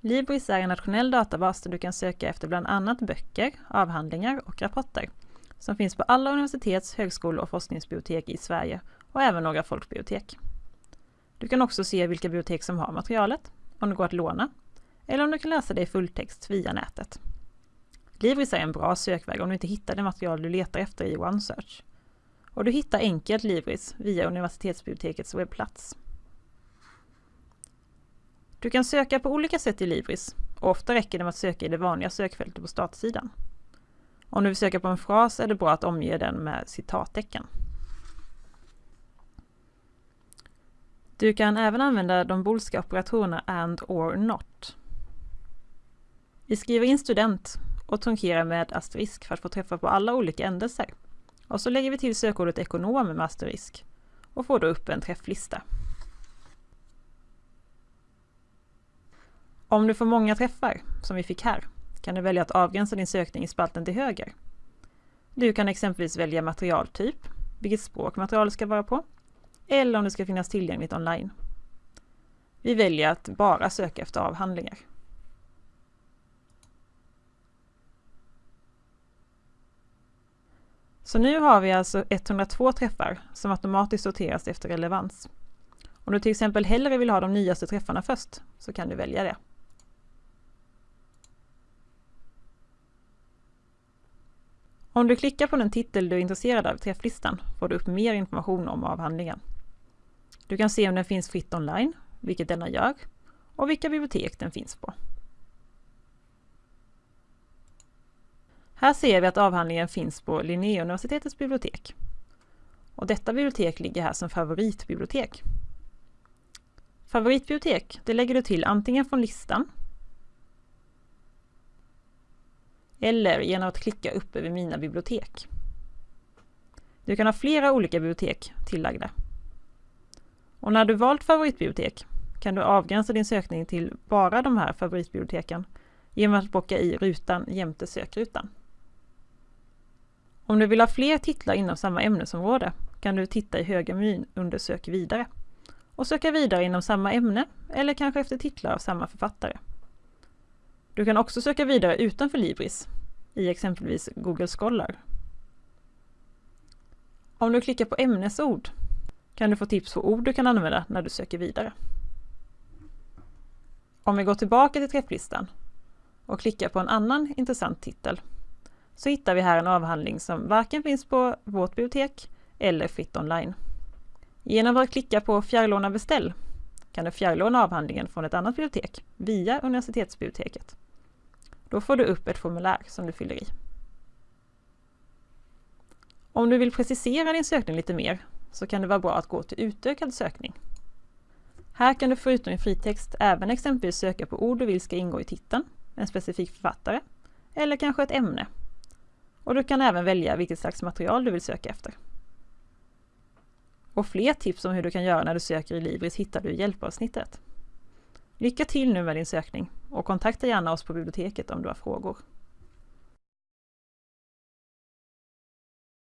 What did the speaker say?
Libris är en nationell databas där du kan söka efter bland annat böcker, avhandlingar och rapporter som finns på alla universitets-, högskolor och forskningsbibliotek i Sverige och även några folkbibliotek. Du kan också se vilka bibliotek som har materialet, om det går att låna, eller om du kan läsa det i fulltext via nätet. Libris är en bra sökväg om du inte hittar det material du letar efter i OneSearch. Och du hittar enkelt Libris via universitetsbibliotekets webbplats. Du kan söka på olika sätt i Libris och ofta räcker det med att söka i det vanliga sökfältet på startsidan. Om du vill söka på en fras är det bra att omge den med citattecken. Du kan även använda de boolska operatorerna AND OR NOT. Vi skriver in student och trunkerar med asterisk för att få träffa på alla olika ändelser. Och så lägger vi till sökordet ekonom med asterisk och får då upp en träfflista. Om du får många träffar, som vi fick här, kan du välja att avgränsa din sökning i spalten till höger. Du kan exempelvis välja materialtyp, vilket språk materialet ska vara på, eller om det ska finnas tillgängligt online. Vi väljer att bara söka efter avhandlingar. Så nu har vi alltså 102 träffar som automatiskt sorteras efter relevans. Om du till exempel hellre vill ha de nyaste träffarna först så kan du välja det. Om du klickar på den titel du är intresserad av i träfflistan får du upp mer information om avhandlingen. Du kan se om den finns fritt online, vilket denna gör, och vilka bibliotek den finns på. Här ser vi att avhandlingen finns på Linnéuniversitetets bibliotek. Och detta bibliotek ligger här som favoritbibliotek. Favoritbibliotek, det lägger du till antingen från listan eller genom att klicka upp över Mina bibliotek. Du kan ha flera olika bibliotek tillagda. Och när du valt favoritbibliotek kan du avgränsa din sökning till bara de här favoritbiblioteken genom att bocka i rutan jämte sökrutan. Om du vill ha fler titlar inom samma ämnesområde kan du titta i högermenyn under Sök vidare och söka vidare inom samma ämne eller kanske efter titlar av samma författare. Du kan också söka vidare utanför Libris, i exempelvis Google Scholar. Om du klickar på ämnesord kan du få tips på ord du kan använda när du söker vidare. Om vi går tillbaka till träfflistan och klickar på en annan intressant titel så hittar vi här en avhandling som varken finns på vårt bibliotek eller fritt online. Genom att klicka på Fjärrlåna beställ kan du fjärrlåna avhandlingen från ett annat bibliotek via universitetsbiblioteket. Då får du upp ett formulär som du fyller i. Om du vill precisera din sökning lite mer så kan det vara bra att gå till utökad sökning. Här kan du förutom i fritext även exempelvis söka på ord du vill ska ingå i titeln, en specifik författare eller kanske ett ämne. Och du kan även välja vilket slags material du vill söka efter. Och fler tips om hur du kan göra när du söker i Libris hittar du i hjälpavsnittet. Lycka till nu med din sökning och kontakta gärna oss på biblioteket om du har frågor.